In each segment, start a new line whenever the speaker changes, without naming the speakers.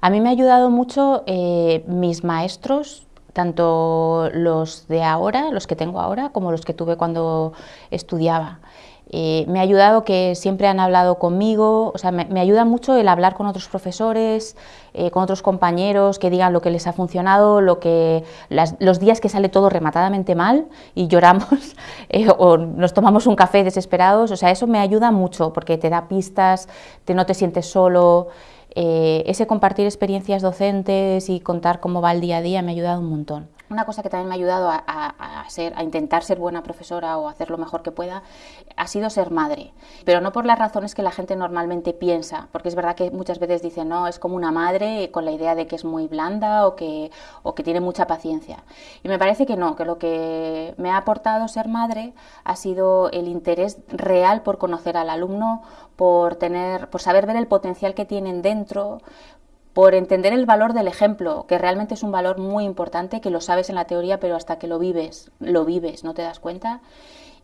A mí me ha ayudado mucho eh, mis maestros, tanto los de ahora, los que tengo ahora, como los que tuve cuando estudiaba. Eh, me ha ayudado que siempre han hablado conmigo, o sea, me, ayuda mucho el hablar con otros profesores, eh, con otros compañeros, que digan lo que les ha funcionado, lo que, los días que sale todo rematadamente mal y lloramos o nos tomamos un café desesperados, o sea, eso me ayuda mucho porque te da pistas, te, no te sientes solo, eh, ese compartir experiencias docentes y contar cómo va el día a día me ha ayudado un montón. Una cosa que también me ha ayudado a, ser, a intentar ser buena profesora o hacer lo mejor que pueda ha sido ser madre, pero no por las razones que la gente normalmente piensa, porque es verdad que muchas veces dicen, no, es como una madre con la idea de que es muy blanda o que, o que tiene mucha paciencia. Y me parece que no, que lo que me ha aportado ser madre ha sido el interés real por conocer al alumno, por, tener, por saber ver el potencial que tienen dentro, por entender el valor del ejemplo, que realmente es un valor muy importante, que lo sabes en la teoría, pero hasta que lo vives, lo vives, no te das cuenta.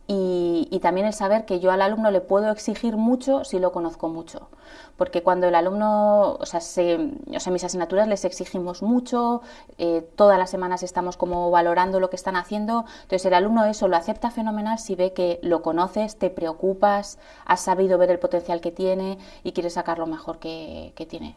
Y, también el saber que yo al alumno le puedo exigir mucho si lo conozco mucho. Porque cuando el alumno, o sea, o sea mis asignaturas les exigimos mucho, eh, todas las semanas estamos como valorando lo que están haciendo, entonces el alumno eso lo acepta fenomenal si ve que lo conoces, te preocupas, has sabido ver el potencial que tiene y quieres sacar lo mejor que tiene.